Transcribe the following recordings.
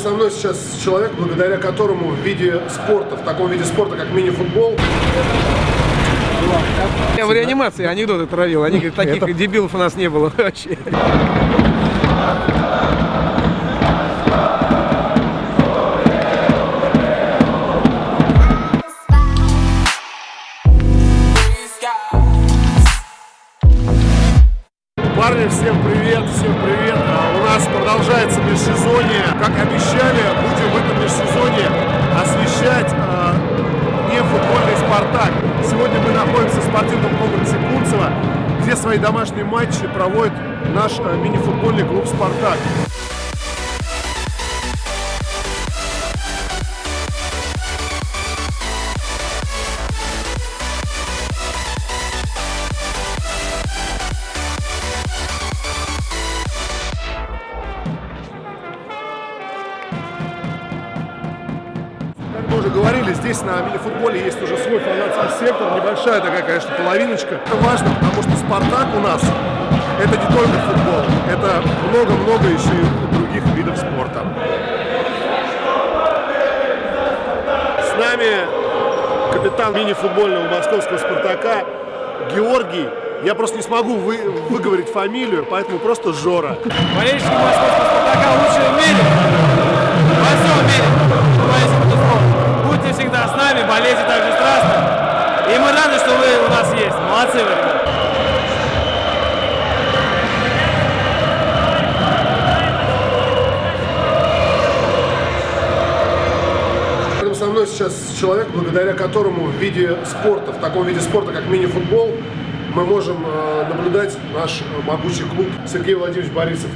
со мной сейчас человек, благодаря которому в виде спорта, в таком виде спорта, как мини-футбол, Я в реанимации анекдоты травил. Они говорят, таких дебилов у нас не было вообще. Домашние матчи проводит наш а, мини-футбольный клуб «Спартак». Говорили, здесь на мини-футболе есть уже свой фанатский сектор, небольшая такая, конечно, половиночка. Это важно, потому что «Спартак» у нас это не только футбол, это много-много еще и других видов спорта. С нами капитан мини-футбольного московского «Спартака» Георгий. Я просто не смогу вы, выговорить фамилию, поэтому просто Жора. Болельщики московского «Спартака» лучшие в мире. Во всем мире. Нами, болейте так же страстно. И мы рады, что вы у нас есть. Молодцы вы, ребята. Со мной сейчас человек, благодаря которому в виде спорта, в таком виде спорта, как мини-футбол, мы можем э, наблюдать наш э, могучий клуб Сергей Владимирович Борисов.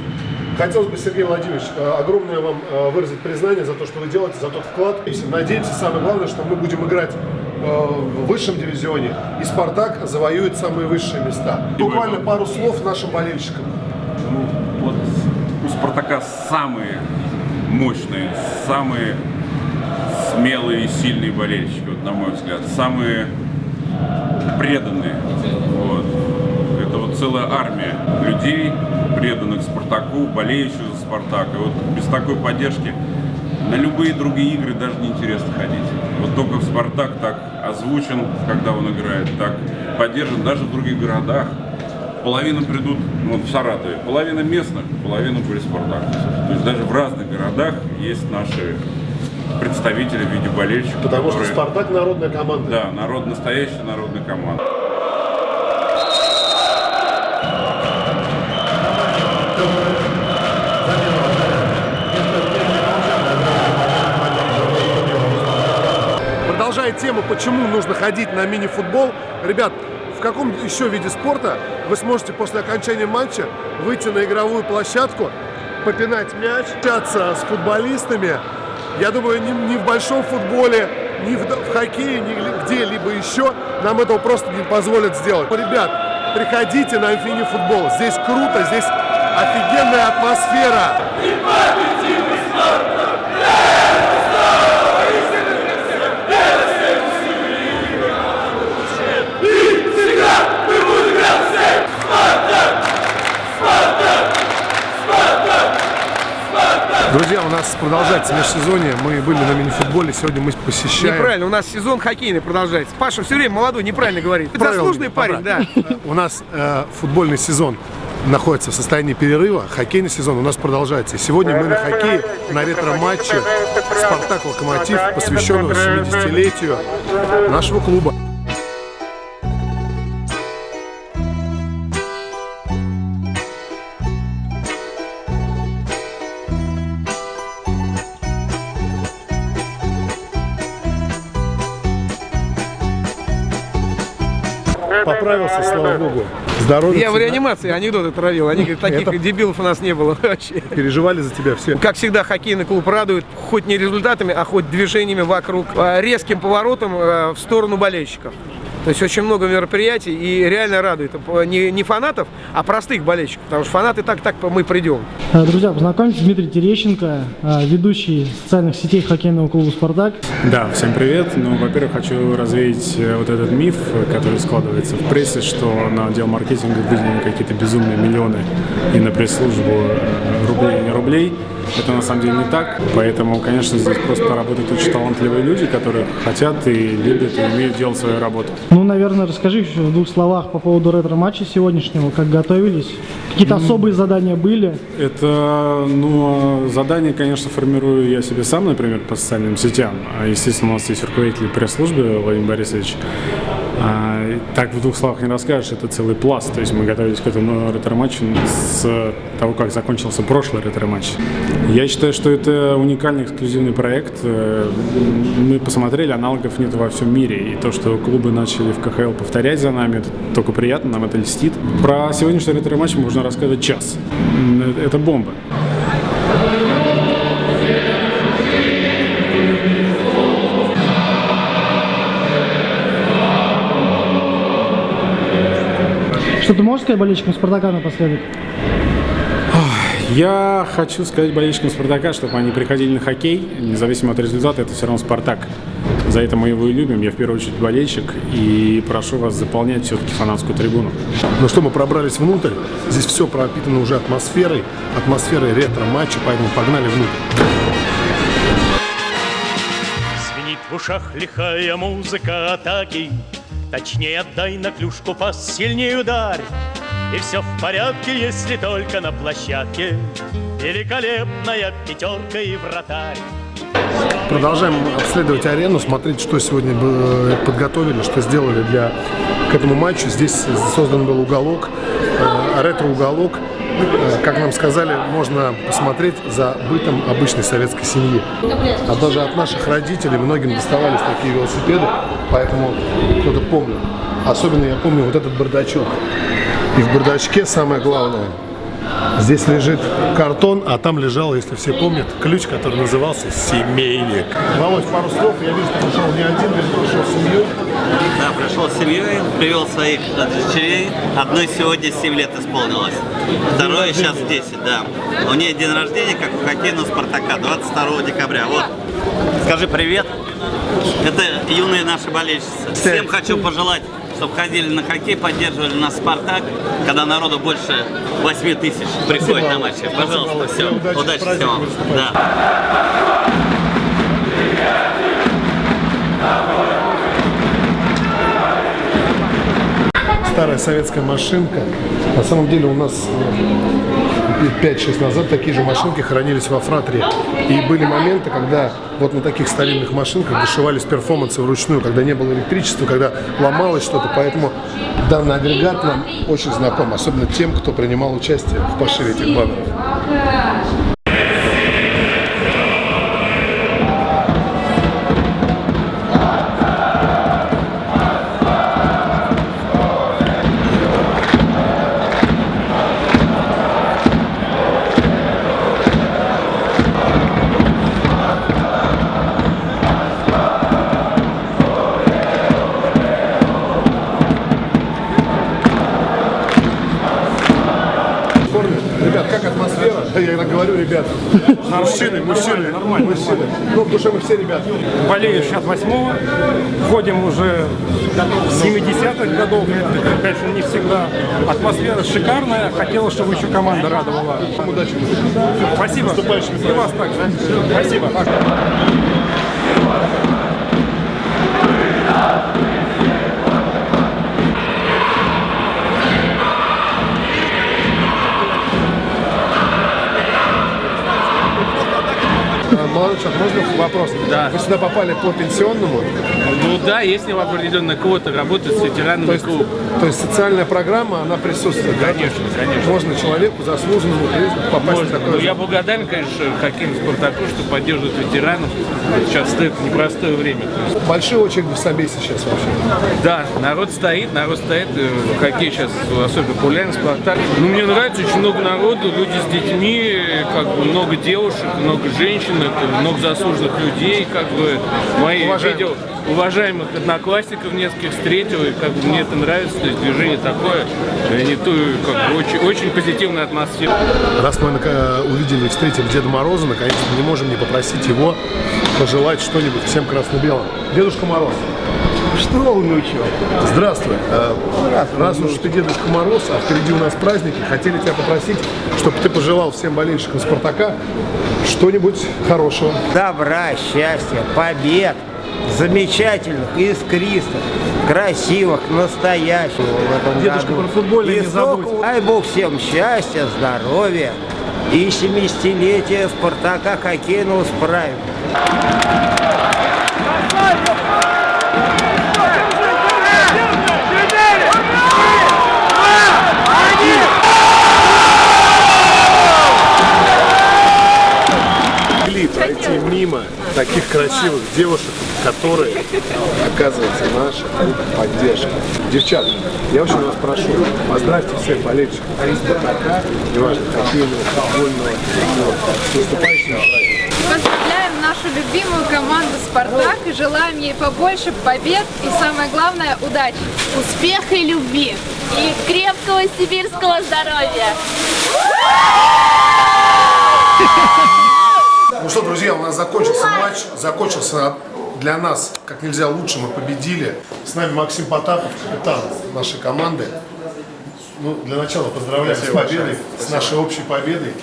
Хотелось бы, Сергей Владимирович, э, огромное вам э, выразить признание за то, что вы делаете, за тот вклад. И Надеемся, самое главное, что мы будем играть э, в высшем дивизионе, и «Спартак» завоюет самые высшие места. Буквально пару слов нашим болельщикам. Ну, вот у Спартака самые мощные, самые смелые и сильные болельщики, вот, на мой взгляд, самые преданные. Целая армия людей, преданных Спартаку, болеющих за Спартак. И вот без такой поддержки на любые другие игры даже не интересно ходить. Вот только в Спартак так озвучен, когда он играет, так поддержан даже в других городах. Половина придут ну, вот в Саратове, половина местных, половина были спартаковцев. То есть даже в разных городах есть наши представители в виде болельщиков. Потому что которые- «Спартак» народная команда. Да, народ, настоящая народная команда. Продолжая тему, почему нужно ходить на мини-футбол, ребят, в каком еще виде спорта вы сможете после окончания матча выйти на игровую площадку, попинать мяч, общаться с футболистами. Я думаю, ни, ни в большом футболе, ни в, в хоккее, ни ли- где-либо еще нам этого просто не позволят сделать. Ребят, приходите на мини-футбол. Здесь круто, здесь офигенная атмосфера. Друзья, у нас продолжается межсезонье. Мы были на мини-футболе. Сегодня мы посещаем... Неправильно, у нас сезон хоккейный продолжается. Паша все время молодой, неправильно говорит. Правильно, Заслуженный парень, да. У нас э, футбольный сезон находится в состоянии перерыва, хоккейный сезон у нас продолжается. И сегодня мы на хоккее, на ретро-матче «Спартак-Локомотив», посвященного 70-летию нашего клуба. Поправился, слава богу. Здоровья. Я в реанимации анекдоты травил. Они говорят, таких Это- дебилов у нас не было вообще. Переживали за тебя все. Как всегда, хоккейный клуб радует хоть не результатами, а хоть движениями вокруг, а, резким поворотом э, в сторону болельщиков. То есть очень много мероприятий и реально радует. Не, не фанатов, а простых болельщиков. Потому что фанаты так-так мы придем. Э, Друзья, познакомьтесь, Дмитрий Терещенко, э, ведущий социальных сетей хоккейного клуба «Спартак». Да, всем привет. Ну, во-первых, хочу развеять э, вот этот миф, который складывается в прессе, что на отдел маркетинга выделены какие-то безумные миллионы и на пресс-службу рублей и не рублей. Это на самом деле не так. Поэтому, конечно, здесь просто работают очень талантливые люди, которые хотят и любят, и умеют делать свою работу. Ну, наверное, расскажи еще в двух словах по поводу ретро-матча сегодняшнего, как готовились. Какие-то особые задания были? Это, ну, задание, конечно, формирую я себе сам, например, по социальным сетям. А, Естественно, у нас есть руководитель пресс-службы Владимир Борисович. А, так в двух словах не расскажешь, это целый пласт. То есть мы готовились к этому ретро-матчу с того, как закончился прошлый ретро-матч. Я считаю, что это уникальный эксклюзивный проект. Э, Мы посмотрели, аналогов нет во всем мире. И то, что клубы начали в КХЛ повторять за нами, это только приятно, нам это льстит. Про сегодняшний ретро-матч можно рассказывать час. М, Это бомба. Ты можешь сказать болельщикам Спартака напоследок? Я хочу сказать болельщикам Спартака, чтобы они приходили на хоккей, независимо от результата, это все равно Спартак. За это мы его и любим. Я в первую очередь болельщик и прошу вас заполнять все-таки фанатскую трибуну. Ну что, мы пробрались внутрь. Здесь все пропитано уже атмосферой, атмосферой ретро-матча, поэтому погнали внутрь. Звенит в ушах лихая музыка атаки Точнее отдай на клюшку пас, ударь И все в порядке, если только на площадке Великолепная пятерка и вратарь Продолжаем обследовать арену, смотреть, что сегодня бы подготовили, что сделали для к этому матчу. Здесь создан был уголок, э, ретро-уголок. Э, Как нам сказали, можно посмотреть за бытом обычной советской семьи. А даже от наших родителей многим доставались такие велосипеды, поэтому кто-то помнит. Особенно я помню вот этот бардачок. И в бардачке самое главное – Здесь лежит картон, а там лежал, если все помнят, ключ, который назывался «Семейник». Володь, пару слов. Я вижу, ты пришел не один, ты пришел с семьей. Да, пришел с семьей, привел своих дочерей. Одной сегодня 7 лет исполнилось. Второе сейчас 10, да. У нее день рождения, как у хоккейного Спартака, 22 декабря. Вот. Скажи привет. Это юные наши болельщицы. Всем хочу пожелать, чтобы ходили на хоккей, поддерживали нас Спартак, когда народу больше 8 тысяч приходит на матчи. Пожалуйста, все. Удачи, Удачи всем. Да. Старая советская машинка. На самом деле у нас э, 5-6 назад такие же машинки хранились во фратре. И были моменты, когда вот на таких старинных машинках дошивались перформансы вручную, когда не было электричества, когда ломалось что-то. Поэтому данный агрегат нам очень знаком, особенно тем, кто принимал участие в пошиве этих баннеров. Мужчины, мужчины, мужчины. Ну, потому что мы все ребята. болею 68-го, ходим уже с 70-х годов, это, конечно, не всегда. Атмосфера шикарная, хотелось, чтобы еще команда радовала. Удачи. Спасибо. И вас также. Спасибо. Э, Молодой человек, можно вопрос? Да. Вы сюда попали по пенсионному? Ну да, если в определенной квоте работать с ветеранами То есть, клуба. то есть социальная программа, она присутствует? да? Конечно, конечно. Можно человеку заслуженному попасть в Можно. такое Но же- я благодарен, конечно, хоккейному Спартаку, что поддерживает ветеранов. Сейчас это непростое время. Большие очереди в Собесе сейчас вообще. да, народ стоит, народ стоит. э, Хоккей сейчас особенно популярен, Спартак. Ну, мне нравится, очень много народу, люди с детьми, как бы много девушек, много женщин, много заслуженных людей, как бы мои Уважаемых. видео уважаемых одноклассников нескольких встретил, и как бы мне это нравится, то есть движение такое, э, не то, как бы очень, очень позитивная атмосфера. Раз мы нака- увидели и встретили Деда Мороза, наконец-то не можем не попросить его пожелать что-нибудь всем красно-белым. Дедушка Мороз. Что, внучок? Здравствуй. Э, Раз уж ты Дедушка Мороз, а впереди у нас праздники, хотели тебя попросить, чтобы ты пожелал всем болельщикам Спартака что-нибудь хорошего. Добра, счастья, побед, замечательных, искристых, красивых, настоящих в этом Дедушка году. про футбольное И не забудь. Дай Бог всем счастья, здоровья и 70-летия Спартака хоккейного справим. могли пройти мимо таких красивых девушек, которые, оказывается, наша поддержка. Девчата, я очень вас прошу, поздравьте всех болельщиков Спартака, неважно, хоккейного, футбольного, вот, с наступающим. Поздравляем нашу любимую команду «Спартак» и желаем ей побольше побед и, самое главное, удачи. успеха и любви и крепкого сибирского здоровья. Ну что, друзья, у нас закончился матч, закончился для нас как нельзя лучше, мы победили. С нами Максим Потапов, капитан нашей команды. Ну, для начала поздравляем с победой, с нашей общей победой.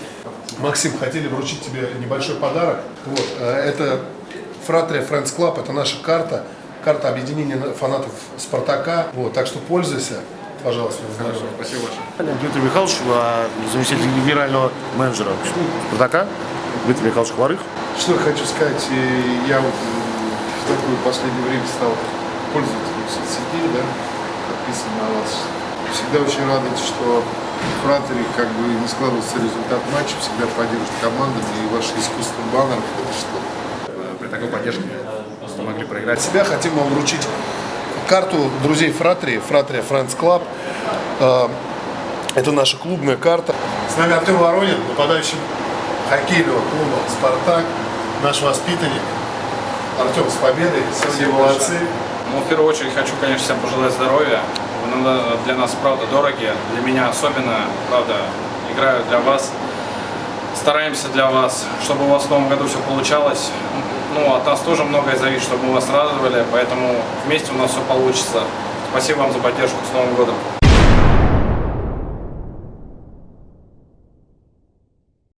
Максим, хотели вручить тебе небольшой подарок. Вот, э, это Фратрия Friends Club, это наша карта, карта объединения фанатов Спартака. Вот, так что пользуйся, пожалуйста. Хорошо, спасибо большое. Дмитрий Михайлович, а, заместитель генерального менеджера Спартака, Дмитрий Михайлович Хварых. Что я хочу сказать, э, я вот э, в такое последнее время стал пользователем соцсетей, да, подписан на вас. Всегда очень радует, что в Фратере как бы не складывается результат матча, всегда поддерживают командами, и ваше искусство баннеров, это что? При такой поддержке мы могли проиграть. себя хотим вам вручить карту друзей Фратрии, Фратрия Friends Club. Э, Это наша клубная карта. С нами Артем Воронин, нападающий хоккейного клуба «Спартак», наш воспитанник. Артем, с победой, все молодцы. Ну, в первую очередь хочу, конечно, всем пожелать здоровья. Вы для нас, правда, дороги. Для меня особенно, правда, играю для вас. Стараемся для вас, чтобы у вас в новом году все получалось. Ну, от нас тоже многое зависит, чтобы мы вас радовали, поэтому вместе у нас все получится. Спасибо вам за поддержку. С Новым годом!